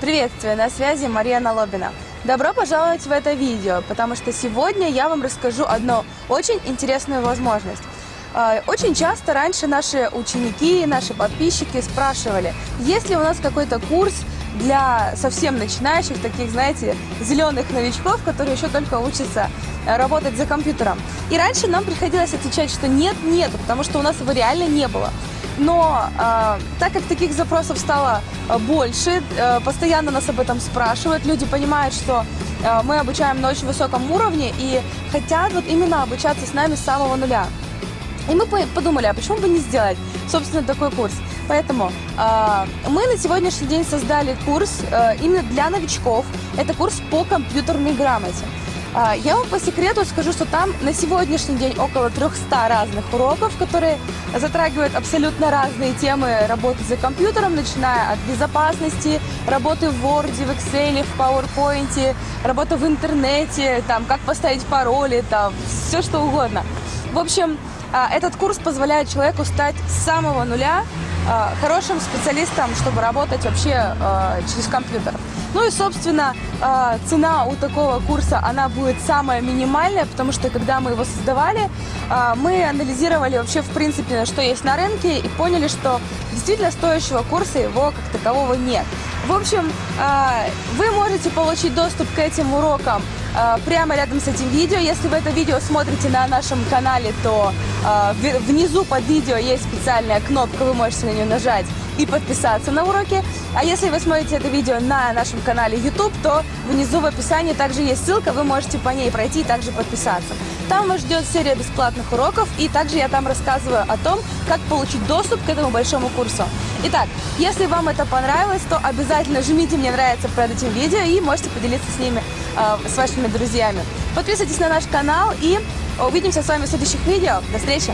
Приветствую, на связи Мария Налобина. Добро пожаловать в это видео, потому что сегодня я вам расскажу одну очень интересную возможность. А, Очень часто раньше наши ученики, наши подписчики спрашивали, есть ли у нас какой-то курс для совсем начинающих, таких, знаете, зеленых новичков, которые еще только учатся э, работать за компьютером. И раньше нам приходилось отвечать, что нет, нет, потому что у нас его реально не было. Но э, так как таких запросов стало э, больше, э, постоянно нас об этом спрашивают, люди понимают, что э, мы обучаем на очень высоком уровне и хотят вот именно обучаться с нами с самого нуля. И мы по- подумали, а почему бы не сделать, собственно, такой курс. Поэтому э, мы на сегодняшний день создали курс э, именно для новичков. Это курс по компьютерной грамоте. А, Я вам по секрету скажу, что там на сегодняшний день около 300 разных уроков, которые затрагивают абсолютно разные темы работы за компьютером, начиная от безопасности, работы в Word, в Excel, в PowerPoint, работы в интернете, там, как поставить пароли, там, все что угодно. В общем, а, этот курс позволяет человеку стать с самого нуля а, хорошим специалистом, чтобы работать вообще через компьютер. Ну и, собственно, а, цена у такого курса, она будет самая минимальная, потому что, когда мы его создавали, а, мы анализировали вообще, в принципе, что есть на рынке и поняли, что действительно стоящего курса его как такового нет. В общем, а, вы можете получить доступ к этим урокам прямо рядом с этим видео. Если вы это видео смотрите на нашем канале, то внизу под видео есть специальная кнопка, вы можете на нее нажать и подписаться на уроки. А если вы смотрите это видео на нашем канале YouTube, то внизу в описании также есть ссылка, вы можете по ней пройти и также подписаться. Там вас ждет серия бесплатных уроков, и также я там рассказываю о том, как получить доступ к этому большому курсу. Итак, если вам это понравилось, то обязательно жмите «Мне нравится» под этим видео и можете поделиться с ними, э, с вашими друзьями. Подписывайтесь на наш канал и увидимся с вами в следующих видео. До встречи!